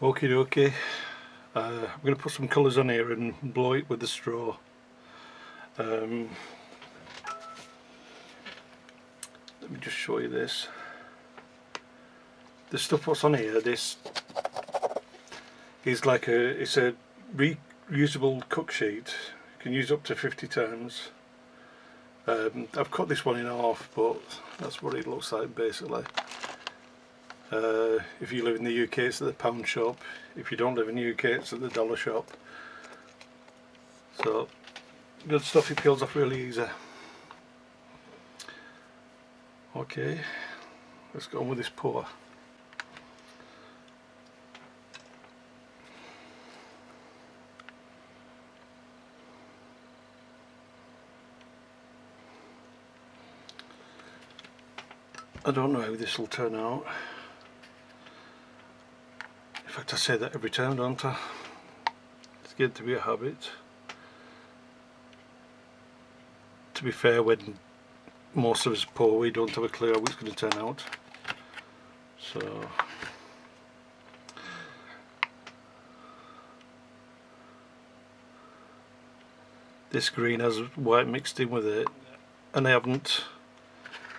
Okie dokie. Uh, I'm going to put some colours on here and blow it with the straw. Um, let me just show you this. The stuff what's on here, this is like a, it's a reusable cook sheet. You can use up to 50 times. Um, I've cut this one in half, but that's what it looks like basically. Uh, if you live in the UK it's at the pound shop, if you don't live in the UK it's at the dollar shop. So good stuff, it peels off really easy. Okay, let's go on with this pour. I don't know how this will turn out. Fact I say that every time don't I? It's getting to be a habit. To be fair when most of us pour we don't have a clue how it's going to turn out. So this green has white mixed in with it and I haven't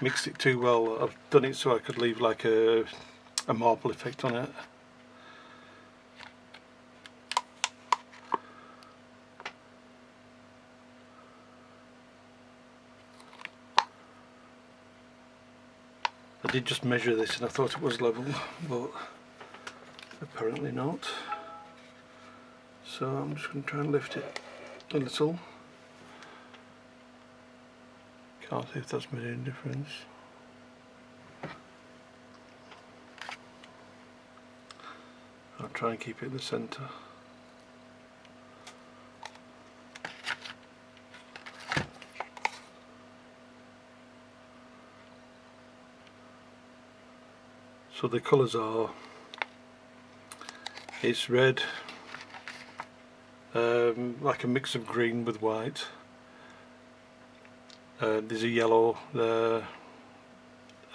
mixed it too well. I've done it so I could leave like a, a marble effect on it. Did just measure this and I thought it was level but apparently not so I'm just going to try and lift it a little can't see if that's made any difference. I'll try and keep it in the centre. So the colours are, it's red, um, like a mix of green with white, uh, there's a yellow there.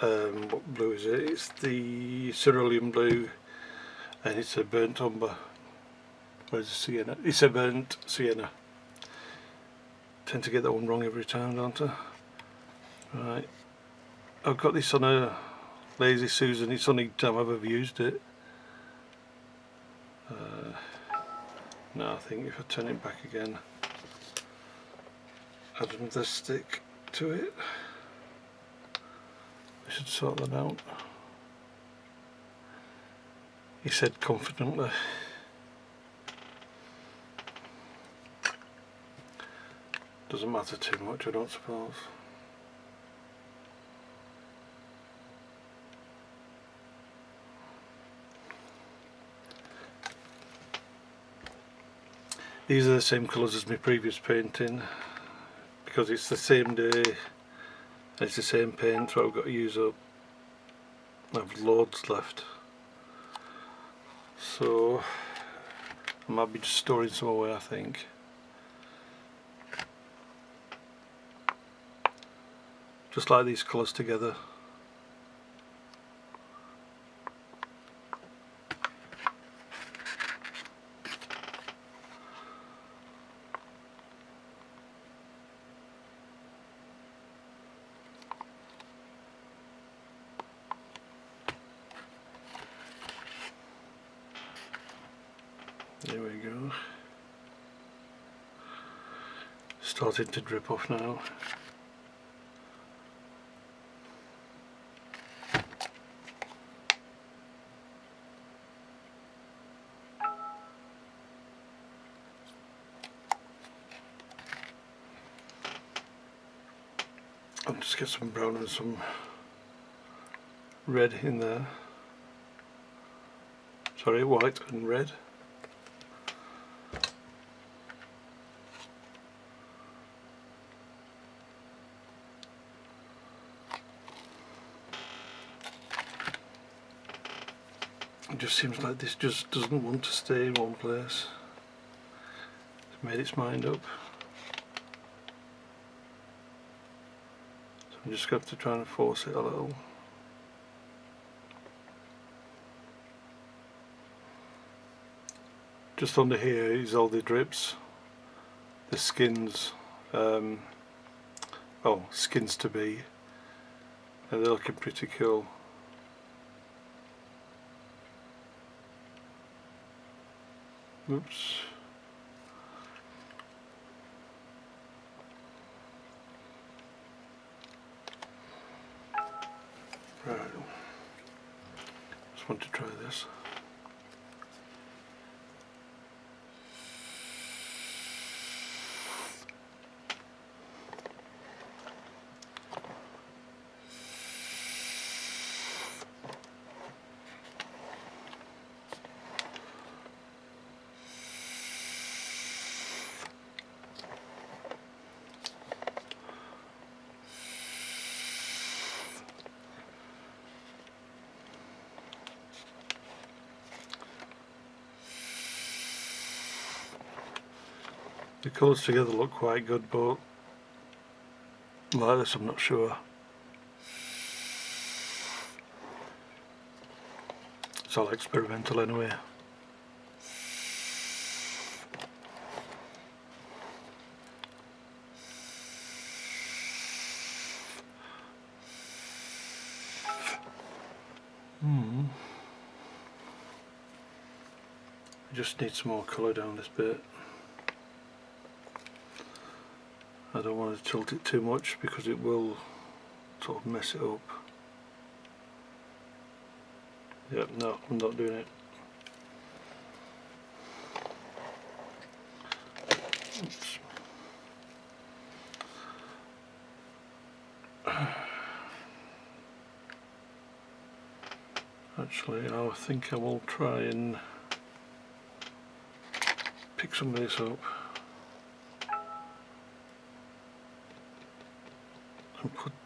Um, what blue is it? It's the cerulean blue and it's a burnt umber. Where's the sienna? It's a burnt sienna. Tend to get that one wrong every time, don't I? Right. I've got this on a Lazy Susan. It's the only time I've ever used it. Uh, now I think if I turn it back again, add another stick to it. I should sort that out. He said confidently. Doesn't matter too much I don't suppose. These are the same colours as my previous painting because it's the same day it's the same paint so I've got to use up. I've loads left. So I might be just storing some away I think. Just like these colours together There we go. Starting to drip off now. I'll just get some brown and some red in there. Sorry, white and red. it just seems like this just doesn't want to stay in one place. It's made its mind up. So I'm just going to, to try and force it a little. Just under here is all the drips the skins um, oh skins to be. And they're looking pretty cool. Oops. Right. Just want to try this The colours together look quite good but like this I'm not sure. It's all experimental anyway. Hmm. just need some more colour down this bit. I don't want to tilt it too much because it will sort of mess it up. Yep, no, I'm not doing it. Oops. Actually, I think I will try and pick some of this up.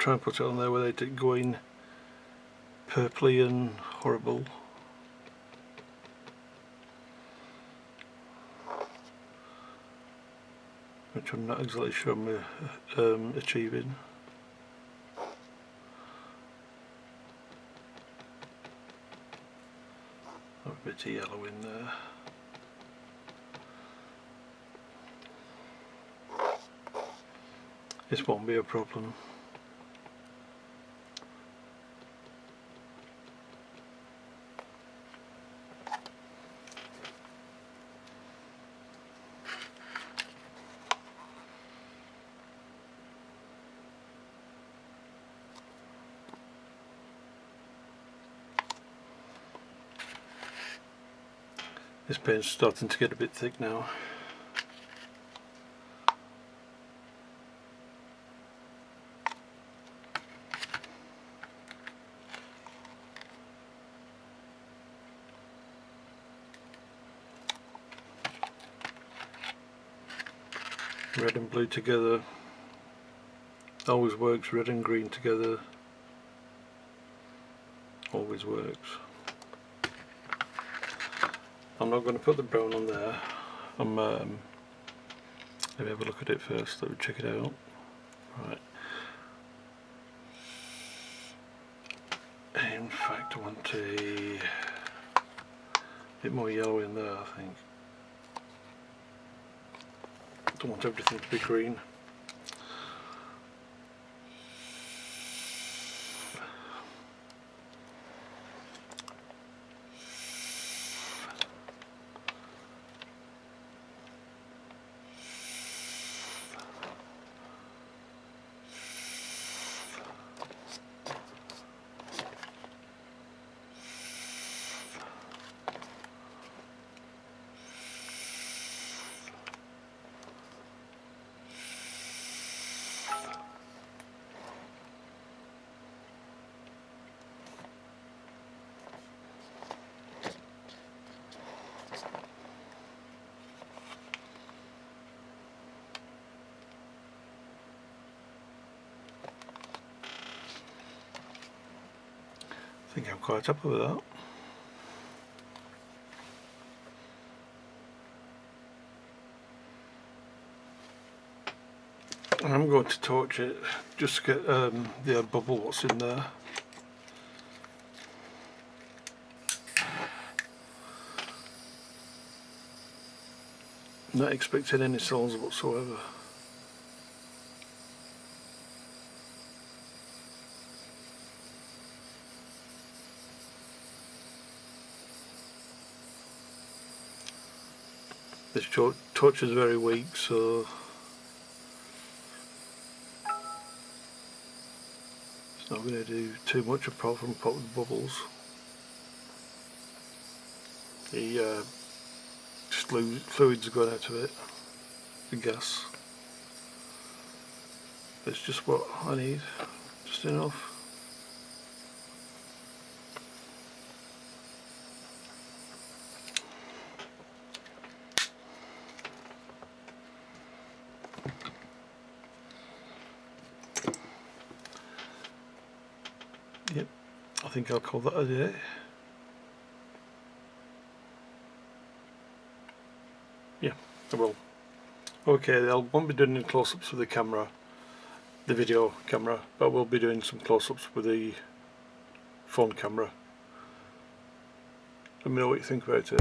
Try and put it on there without it going purpley and horrible. Which I'm not exactly sure I'm uh, um, achieving. A bit of yellow in there. This won't be a problem. This paint's starting to get a bit thick now. Red and blue together always works, red and green together always works. I'm not going to put the brown on there. I'm um, let me have a look at it first. Let me check it out. Right. In fact, I want a bit more yellow in there. I think. Don't want everything to be green. Think I'm quite up with that. I'm going to torch it just to get um, the bubble what's in there. not expecting any sounds whatsoever. This torch is very weak so it's not going to do too much apart from pop the bubbles. The uh, fluids going out of it, the gas. It's just what I need, just enough. Yep, I think I'll call that a day. Yeah, I will. Okay, I won't be doing any close-ups with the camera, the video camera, but we'll be doing some close-ups with the phone camera. Let me know what you think about it.